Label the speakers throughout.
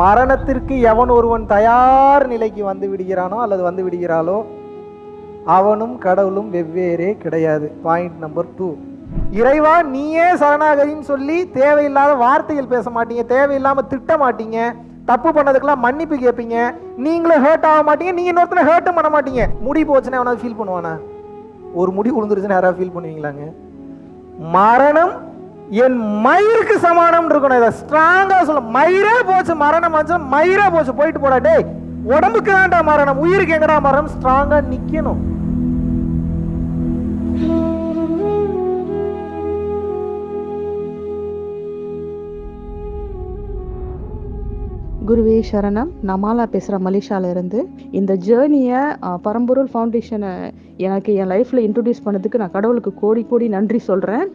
Speaker 1: மரணத்திற்கு எவன் ஒருவன் தயார் நிலைக்கு வந்து விடுகிறானோ அல்லது வந்து விடுகிறாளோ அவனும் கடவுளும் வெவ்வேறே கிடையாது. பாயிண்ட் நம்பர் டூ இறைவா நீயே சரணாகதின்னு சொல்லி தேவையில்லாத வார்த்தைகள் பேச மாட்டீங்க தேவையில்லாம திட்ட மாட்டீங்க தப்பு பண்ணதுக்கெல்லாம் மன்னிப்பு கேட்பீங்க நீங்களும் ஹேர்ட் ஆக மாட்டீங்க நீங்க இன்னொருத்தனை ஹேர்ட்டும் பண்ண மாட்டீங்க. முடி போச்சுன்னா எவனாவது ஃபீல் பண்ணுவானா? ஒரு முடி உளுந்துருச்சுன்னு யாராவது ஃபீல் பண்ணுவீங்களாங்க? மரணம் என் மயிருக்கு சமானம் இருக்கணும். இதை ஸ்ட்ராங்கா சொல்ல. மயிரே போச்சு மரணம் ஆச்சு மயிரே போச்சு. போயிட்டு போடா டேய். உடம்புக்கு தான்டா மரணம். உயிருக்கு எங்கடா மரணம்? ஸ்ட்ராங்கா நிக்கணும்.
Speaker 2: குருவே சரணம். நமாலா பேசுகிறேன் மலேசியால இருந்து இந்த ஜேர்னியை பரம்பொருள் ஃபவுண்டேஷனை எனக்கு என் லைஃப்பில் இன்ட்ரடியூஸ் பண்ணதுக்கு நான் கடவுளுக்கு கோடி கோடி நன்றி சொல்கிறேன்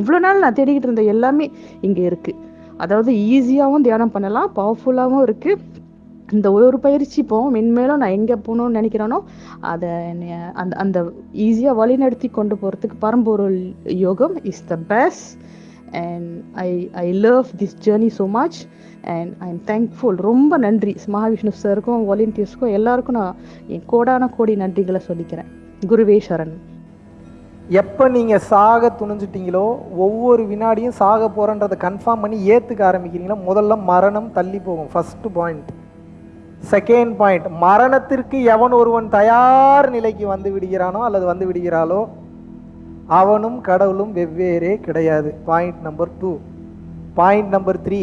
Speaker 2: இவ்வளோ நாள் நான் தேடிக்கிட்டு இருந்த எல்லாமே இங்கே இருக்குது அதாவது ஈஸியாகவும் தியானம் பண்ணலாம் பவர்ஃபுல்லாகவும் இருக்குது இந்த ஒரு பயிற்சி போவோம் மென்மேலும் நான் எங்கே போகணும்னு நினைக்கிறேனோ அதை அந்த அந்த ஈஸியாக வழிநடத்தி கொண்டு போகிறதுக்கு பரம்பொருள் யோகம் is the best and I I love this journey so much and I am thankful ரொம்ப நன்றி. மகாவிஷ்ணு சாருக்கும் வாலண்டியர்ஸ்க்கும் எல்லாருக்கும் நான் என் கோடான கோடி நன்றிகளை சொல்லிக்கிறேன். குருவேஸ்வரன்
Speaker 1: எப்போ நீங்கள் சாக துணிஞ்சிட்டீங்களோ ஒவ்வொரு வினாடியும் சாக போகிறன்றதை கன்ஃபார்ம் பண்ணி ஏற்றுக்க ஆரம்பிக்கிறீங்களோ முதல்ல மரணம் தள்ளி போகும். ஃபஸ்ட்டு பாயிண்ட் செகண்ட் பாயிண்ட் மரணத்திற்கு எவன் ஒருவன் தயார் நிலைக்கு வந்து விடுகிறானோ அல்லது வந்து விடுகிறாளோ அவனும் கடவுளும் வெவ்வேறே கிடையாது. Point number two point number three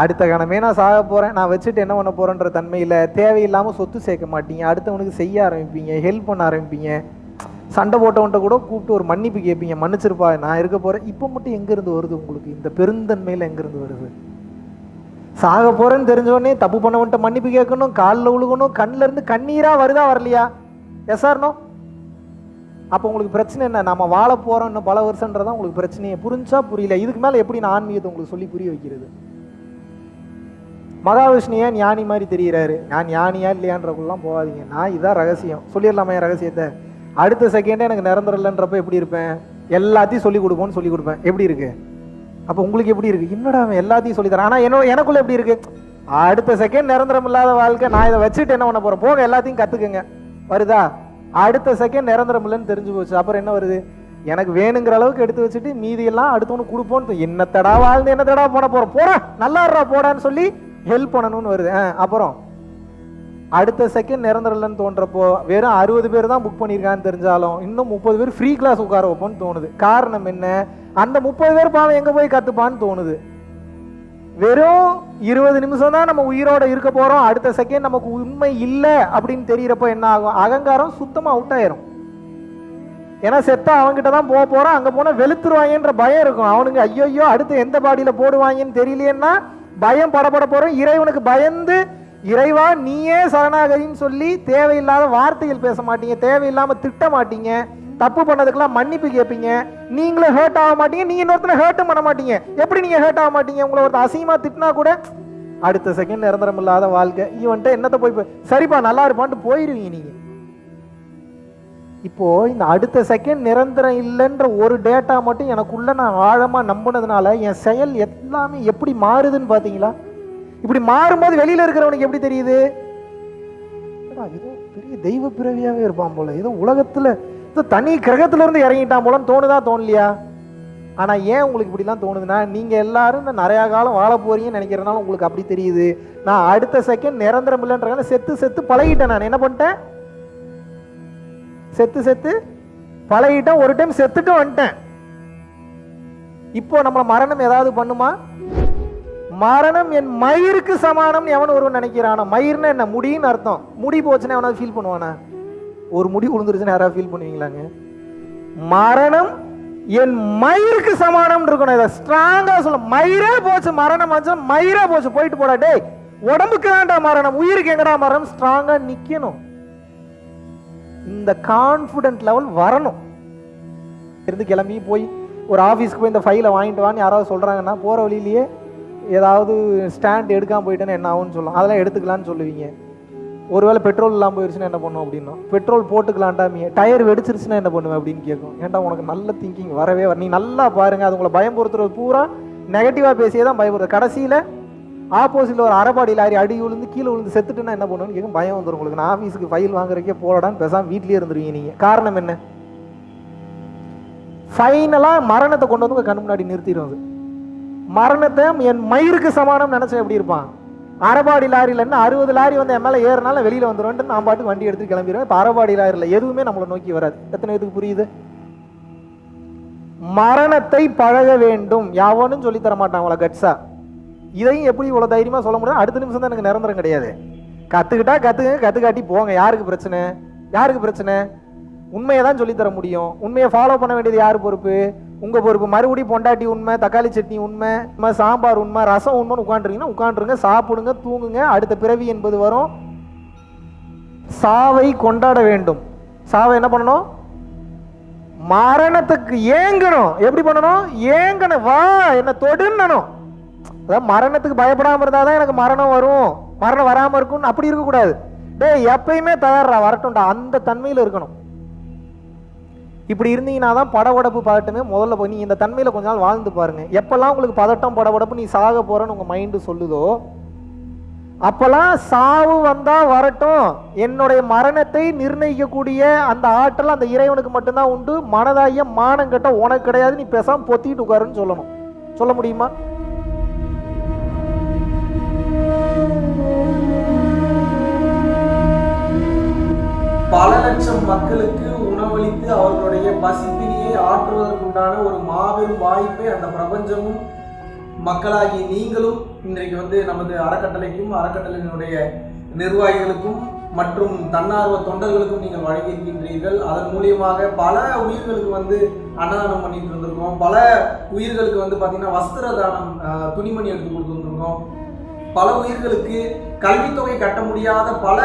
Speaker 1: அடுத்த கணமே நான் சாக போகிறேன் நான் வச்சுட்டு என்ன பண்ண போகிறேன்ற தன்மையில் தேவையில்லாமல் சொத்து சேர்க்க மாட்டீங்க. அடுத்தவனுக்கு செய்ய ஆரம்பிப்பீங்க ஹெல்ப் பண்ண ஆரம்பிப்பீங்க. சண்டை போட்டவன்ட்ட கூட கூப்பிட்டு ஒரு மன்னிப்பு கேட்பீங்க. மன்னிச்சிருப்பா நான் இருக்க போகிறேன் இப்போ மட்டும் எங்கேருந்து வருது உங்களுக்கு? இந்த பெருந்தன்மையில் எங்கேருந்து வருது? சாக போகிறேன்னு தெரிஞ்சவொடனே தப்பு பண்ணவன்ட்ட மன்னிப்பு கேட்கணும் காலில் உழுகணும் கண்ணில் இருந்து கண்ணீராக வருதா வரலையா? எஸ்ஆர்னோ அப்போ உங்களுக்கு பிரச்சனை என்ன? நம்ம வாழ போகிறோம் இன்னும் பல வருஷன்றதான் உங்களுக்கு பிரச்சனையே. புரிஞ்சா புரியல. இதுக்கு மேலே எப்படி நான் ஆன்மீகத்தை உங்களுக்கு சொல்லி புரிய வைக்கிறது? மகாவிஷ்ணு ஏன் ஞானி மாதிரி தெரிகிறாரு நான் ஞானியா இல்லையான்றக்குள்ளலாம் போகாதீங்க. நான் இதான் ரகசியம். சொல்லிடலாமா என் ரகசியத்தை. அடுத்த செகண்டே எனக்கு நிரந்தரம் இல்லைன்றப்ப எப்படி இருப்பேன்? எல்லாத்தையும் சொல்லி கொடுப்போம்னு சொல்லி கொடுப்பேன். எப்படி இருக்கு? அப்போ உங்களுக்கு எப்படி இருக்கு? என்னடா அவன் எல்லாத்தையும் சொல்லி தரேன். ஆனால் என்ன எனக்குள்ள எப்படி இருக்கு? அடுத்த செகண்ட் நிரந்தரம் இல்லாத வாழ்க்கை நான் இதை வச்சுட்டு என்ன பண்ண போறேன்? போக எல்லாத்தையும் கத்துக்குங்க. வருதா? அடுத்த செகண்ட் நிரந்தரம் இல்லைன்னு தெரிஞ்சு போச்சு. அப்புறம் என்ன வருது? எனக்கு வேணுங்கிற அளவுக்கு எடுத்து வச்சுட்டு மீதியெல்லாம் அடுத்தவனுக்கு கொடுப்போன்னு என்னத்தடா வாழ்ந்து என்னத்தடா போன போறோம் போடா நல்லா இருடா போடான்னு சொல்லி ஹெல்ப் பண்ணணும்னு வருது. ஆ, அப்புறம்? அடுத்த செகண்ட் நிரந்தரம் இல்லைன்னு தோன்றப்போ வெறும் அறுபது பேர் தான் புக் பண்ணியிருக்கான்னு தெரிஞ்சாலும் இன்னும் முப்பது பேர் ஃப்ரீ கிளாஸ் உட்கார வைப்போம்னு தோணுது. காரணம் என்ன? அந்த முப்பது பேர் பாவம் எங்கே போய் கற்றுப்பான்னு தோணுது. வெறும் இருபது நிமிஷம் தான் நம்ம உயிரோட இருக்க போகிறோம் அடுத்த செகண்ட் நமக்கு உண்மை இல்லை அப்படின்னு தெரியறப்போ என்ன ஆகும்? அகங்காரம் சுத்தமாக அவுட் ஆயிரும். ஏன்னா செத்தா அவன்கிட்ட தான் போக போகிறோம் அங்கே போனால் வெளுத்துருவாங்கன்ற பயம் இருக்கும். அவனுங்க ஐயோ அடுத்து எந்த பாடியில் போடுவாங்கன்னு தெரியலையேன்னா பயம் படப்பட போகிறோம் இறைவனுக்கு பயந்து இறைவா நீயே சரணாகதின்னு சொல்லி தேவையில்லாத வார்த்தைகள் பேச மாட்டீங்க தேவையில்லாம திட்ட மாட்டீங்க தப்பு பண்ணதுக்கெல்லாம் மன்னிப்பு கேட்பீங்க நீங்களும் ஹேர்ட் ஆக மாட்டீங்க நீங்க இன்னொருத்தனை ஹேர்ட்டும் பண்ண மாட்டீங்க. எப்படி நீங்க ஹேர்ட் ஆக மாட்டீங்க? உங்களை ஒருத்தர் அசிங்கமா திட்டினா கூட அடுத்த செகண்ட் நிரந்தரம் இல்லாத வாழ்க்கை. இவன்ட்டு என்னத்த போய் சரிப்பா நல்லா இருப்பான்ட்டு போயிருவீங்க நீங்க. இப்போ இந்த அடுத்த செகண்ட் நிரந்தரம் இல்லைன்ற ஒரு டேட்டா மட்டும் எனக்குள்ள நான் ஆழமா நம்பினதுனால என் செயல் எல்லாமே எப்படி மாறுதுன்னு பாத்தீங்களா இப்படி மாறும்போது வெளியில இருக்கிறவனுக்கு எப்படி தெரியுது? ஏதோ பெரிய தெய்வ பிறவியாவே இருப்பான் போல. ஏதோ உலகத்துல ஏதோ தனி கிரகத்துல இருந்து இறங்கிட்டான் போலன்னு தோணுதா தோணலையா? ஆனா ஏன் உங்களுக்கு இப்படிலாம் தோணுதுன்னா நீங்க எல்லாரும் இந்த நிறைய காலம் வாழ போறீங்கன்னு நினைக்கிறனால உங்களுக்கு அப்படி தெரியுது. நான் அடுத்த செகண்ட் நிரந்தரம் இல்லைன்ற செத்து செத்து பழகிட்டேன் நான். என்ன பண்ணிட்டேன்? செத்து செத்து பழகிட்டேன். ஒரு டைம் செத்துட்டு வந்துட்டேன். இப்போ நம்மளை மரணம் ஏதாவது பண்ணுமா? மரணம் என் மயிருக்கு சமானம்னு எவன் ஒருவன் நினைக்கிறானா? மயிர்னா என்ன முடின்னு அர்த்தம். முடி போச்சுன்னா எவனாவது ஃபீல் பண்ணுவானா? ஒரு முடி விழுந்துருச்சுன்னா யாராவது ஃபீல் பண்ணுவீங்களாங்க? மரணம் என் மயிருக்கு சமானம் இருக்கணும். இதை ஸ்ட்ராங்கா சொல்ல. மயிரே போச்சு மரணம் ஆச்சு மயிரே போச்சு. போயிட்டு போடா டேய் உடம்புக்கு தான்டா மரணம். உயிருக்கு எங்கடா மரணம்? ஸ்ட்ராங்கா நிக்கணும். இந்த கான்ஃபிடென்ட் லெவல் வரணும். இருந்து கிளம்பி போய் ஒரு ஆஃபீஸ்க்கு போய் இந்த ஃபைலை வாங்கிட்டு வான்னு யாராவது சொல்கிறாங்கன்னா போகிற வழியிலேயே ஏதாவது ஸ்டாண்ட் எடுக்காமல் போயிட்டேன்னு என்ன ஆகும்னு சொல்லலாம். அதெல்லாம் எடுத்துக்கலான்னு சொல்லுவீங்க. ஒருவேளை பெட்ரோல் இல்லாமல் போயிடுச்சுன்னா என்ன பண்ணும் அப்படின்னா? பெட்ரோல் போட்டுக்கலான்டாமிய டயர் வெடிச்சிருச்சுன்னா என்ன பண்ணுவேன் அப்படின்னு கேட்கும். ஏன்டா உனக்கு நல்ல திங்கிங் வரவே வர நீ நல்லா பாருங்க அது உங்களை பயம்புறுத்துறது பூரா நெகட்டிவாக பேசியே தான் பயப்படுறது கடைசியில் ஆப்போசிட்டில் ஒரு அரைபாடி லாரி அடி விழுந்து கீழே விழுந்து செத்துட்டுன்னா என்ன பண்ணுவேன்னு கேட்கும். பயம் வந்துடும் உங்களுக்கு. நான் ஆஃபீஸுக்கு ஃபைல் வாங்குறக்கே போலடான்னு பேசாம வீட்லேயே இருந்துருவீங்க நீங்கள் காரணம் என்ன? ஃபைனலாக மரணத்தை கொண்டு வந்து உங்கள் கண் முன்னாடி நிறுத்திடும் அது. மரணத்தை என் மயிருக்கு சமானம் நினைச்சா எப்படி இருப்பான்? அரைபாடி லாரியில் அறுபது லாரி வந்து என் மேலே ஏறினாலும் வெளியில் வந்துடுவேன்ட்டு நான் பாட்டுக்கு வண்டி எடுத்து கிளம்பிடுவேன். இப்போ அரைபாடி லாரியில் எதுவுமே நம்மளை நோக்கி வராது. எத்தனை இதுக்கு புரியுது? மரணத்தை பழக வேண்டும். யாவனும் சொல்லி தர மாட்டான் அவளை கட்ஸா இதையும் எப்படி இவ்வளோ தைரியமாக சொல்ல முடியும்? அடுத்த நிமிஷம் தான் எனக்கு நிரந்தரம் கிடையாது. கற்றுக்கிட்டா கற்றுக்க கற்றுக்காட்டி போங்க. யாருக்கு பிரச்சனை? யாருக்கு பிரச்சனை? உண்மையை தான் சொல்லித்தர முடியும். உண்மையை ஃபாலோ பண்ண வேண்டியது யார் பொறுப்பு? உங்க பொறுப்பு. மறுபடியும் பொண்டாட்டி உண்மை தக்காளி சட்னி உண்மை உண்மை, சாம்பார் உண்மை ரசம் உண்மைன்னு உட்காந்துருங்கன்னா உட்காந்துருங்க சாப்பிடுங்க தூங்குங்க அடுத்த பிறவி என்பது வரும். சாவை கொண்டாட வேண்டும். சாவை என்ன பண்ணணும்? மரணத்துக்கு ஏங்கணும். எப்படி பண்ணணும்? ஏங்கணும். வா என்ன தொடுன்னணும் அதாவது மரணத்துக்கு பயப்படாம இருந்தாதான் எனக்கு மரணம் வரும். மரணம் வராம இருக்கும்னு அப்படி இருக்கக்கூடாது. டேய் எப்பயுமே தயாரா வரட்டும்டா. அந்த தன்மையில இருக்கணும். இப்படி இருந்தீங்கன்னா தான் படபடப்பு பதட்டமே முதல்ல போய் நீ இந்த தன்மையில் கொஞ்ச நாள் வாழ்ந்து பாருங்க. எப்பெல்லாம் உங்களுக்கு பதட்டம் படபடப்பு நீ சாக போறன்னு உங்க மைண்டு சொல்லுதோ அப்பெல்லாம் சாவு வந்தா வரட்டும். என்னுடைய மரணத்தை நிர்ணயிக்கக்கூடிய அந்த ஆற்றல் அந்த இறைவனுக்கு மட்டும்தான் உண்டு. மனதாகிய மானம் கட்ட உனக்கு கிடையாது. நீ பேசாம பொத்திட்டு உட்காருன்னு சொல்லணும். சொல்ல முடியுமா?
Speaker 3: பல லட்சம் மக்களுக்கு உணவளித்து அவர்களுடைய பசிப்பினியை ஆற்றுவதற்குண்டான ஒரு மாபெரும் வாய்ப்பை அந்த பிரபஞ்சமும் மக்களாகி நீங்களும் இன்றைக்கு வந்து நமது அறக்கட்டளைக்கும் அறக்கட்டளையினுடைய நிர்வாகிகளுக்கும் மற்றும் தன்னார்வ தொண்டர்களுக்கும் நீங்கள் வழங்கியிருக்கின்றீர்கள். அதன் மூலியமாக பல உயிர்களுக்கு வந்து அன்னதானம் பண்ணிட்டு இருந்திருக்கோம் பல உயிர்களுக்கு வந்து பார்த்தீங்கன்னா வஸ்திர தானம் துணிமணி எடுத்து கொடுத்துருந்துருக்கோம் பல உயிர்களுக்கு கல்வித்தொகை கட்ட முடியாத பல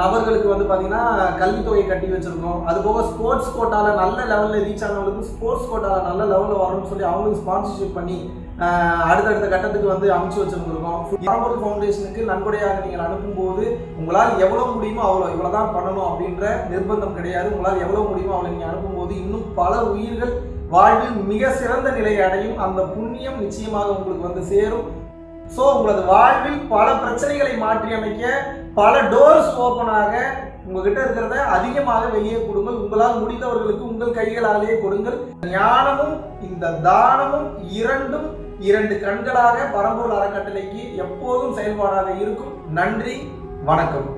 Speaker 3: நபர்களுக்கு வந்து பார்த்தீங்கன்னா கல்வித்தொகை கட்டி வச்சிருக்கோம். அது போக ஸ்போர்ட்ஸ் கோட்டாவில் நல்ல லெவலில் ரீச் ஆனவங்களுக்கு ஸ்போர்ட்ஸ் கோட்டாவில் நல்ல லெவலில் வரணும்னு சொல்லி அவங்களுக்கு ஸ்பான்சர்ஷிப் பண்ணி அடுத்தடுத்த கட்டத்துக்கு வந்து அமைச்சு வச்சுருந்துருக்கோம். பரம்பொருள் ஃபவுண்டேஷனுக்கு நன்கொடையாக நீங்கள் அனுப்பும்போது உங்களால் எவ்வளோ முடியுமோ அவ்வளோ இவ்வளோ தான் பண்ணணும் அப்படின்ற நிர்பந்தம் கிடையாது. உங்களால் எவ்வளோ முடியுமோ அவ்வளோ நீங்கள் அனுப்பும்போது இன்னும் பல உயிர்கள் வாழ்வில் மிக சிறந்த நிலையை அடையும். அந்த புண்ணியம் நிச்சயமாக உங்களுக்கு வந்து சேரும். ஸோ உங்களது வாழ்வில் பல பிரச்சனைகளை மாற்றி அமைக்க பல டோர்ஸ் ஓப்பனாக உங்ககிட்ட இருக்கிறத அதிகமாக வெளியே கொடுங்கள். உங்களால் முடிந்தவர்களுக்கு உங்கள் கைகளாலேயே கொடுங்கள். ஞானமும் இந்த தானமும் இரண்டும் இரண்டு கண்களாக பரம்பூர் அறக்கட்டளைக்கு எப்போதும் செயல்பாடாக இருக்கும். நன்றி வணக்கம்.